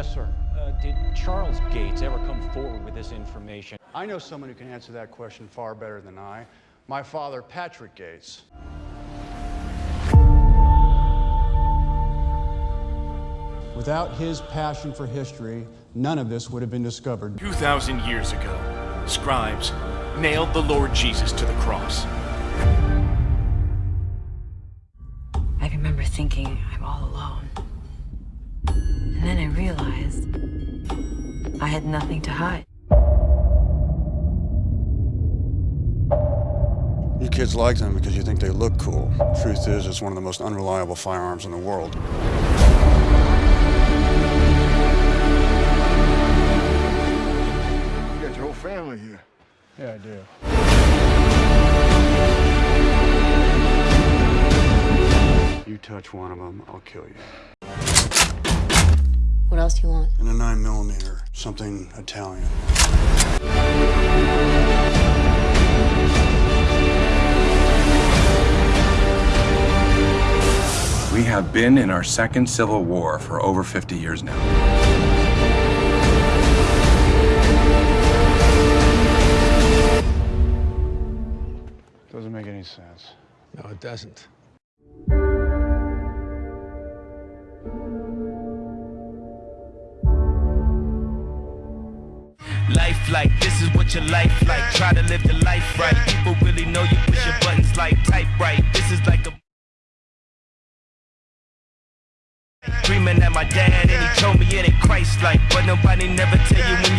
Uh, Charles Gates ever come forward with this information? I know someone who can answer that question far better than I. My father, Patrick Gates. Without his passion for history, none of this would have been discovered. 2,000 years ago, scribes nailed the Lord Jesus to the cross. I remember thinking I'm all alone. And then I realized I had nothing to hide. You kids like them because you think they look cool. Truth is, it's one of the most unreliable firearms in the world. You got your whole family here. Yeah, I do. You touch one of them, I'll kill you. What else do you want? And a 9 millimeter, something Italian. We have been in our second civil war for over 50 years now. Doesn't make any sense. No, it doesn't. Life like this is what your life like. Try to live the life right. People really know you push your buttons like type right. This is like a Dreaming at my dad and he told me it ain't Christ like But nobody never tell you